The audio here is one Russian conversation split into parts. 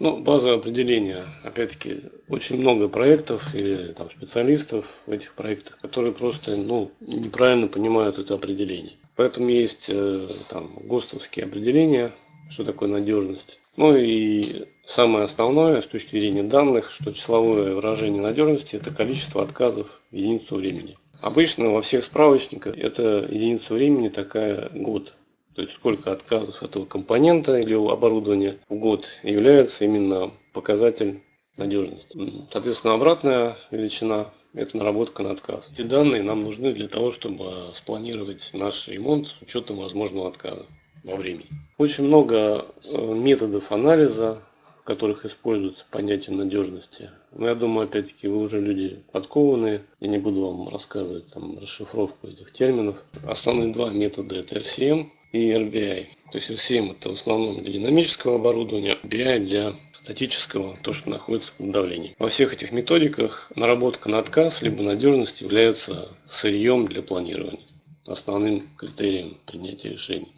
Ну, базовое определение, опять-таки, очень много проектов или там, специалистов в этих проектах, которые просто ну, неправильно понимают это определение. Поэтому есть э, там ГОСТовские определения, что такое надежность. Ну и самое основное с точки зрения данных, что числовое выражение надежности – это количество отказов в единицу времени. Обычно во всех справочниках это единица времени такая год. То есть сколько отказов этого компонента или оборудования в год является именно показатель надежности. Соответственно, обратная величина – это наработка на отказ. Эти данные нам нужны для того, чтобы спланировать наш ремонт с учетом возможного отказа во времени. Очень много э, методов анализа, в которых используется понятие надежности. Но я думаю, опять-таки, вы уже люди подкованные. Я не буду вам рассказывать там расшифровку этих терминов. Основные два метода – это RCM и RBI. То есть RCM это в основном для динамического оборудования, RBI для статического, то, что находится под давлением. Во всех этих методиках наработка на отказ либо надежность является сырьем для планирования, основным критерием принятия решений.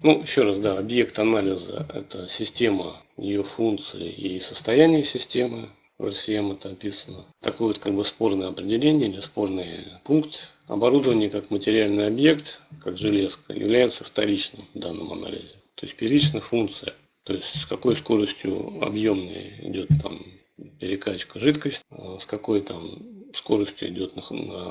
Ну, еще раз, да, объект анализа – это система, ее функции и состояние системы. В RCM это описано. Такое вот как бы спорное определение или спорный пункт. Оборудование как материальный объект, как железка, является вторичным в данном анализе. То есть первичная функция. То есть с какой скоростью объемной идет там перекачка жидкости, а с какой там скоростью идет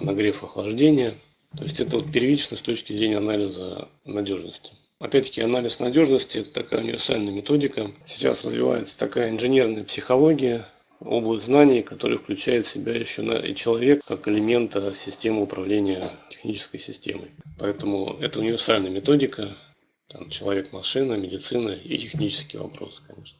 нагрев охлаждения. То есть это вот первично с точки зрения анализа надежности. Опять-таки, анализ надежности – это такая универсальная методика. Сейчас развивается такая инженерная психология, область знаний, которая включает в себя еще и человек как элемента системы управления технической системой. Поэтому это универсальная методика, там, человек-машина, медицина и технические вопросы, конечно.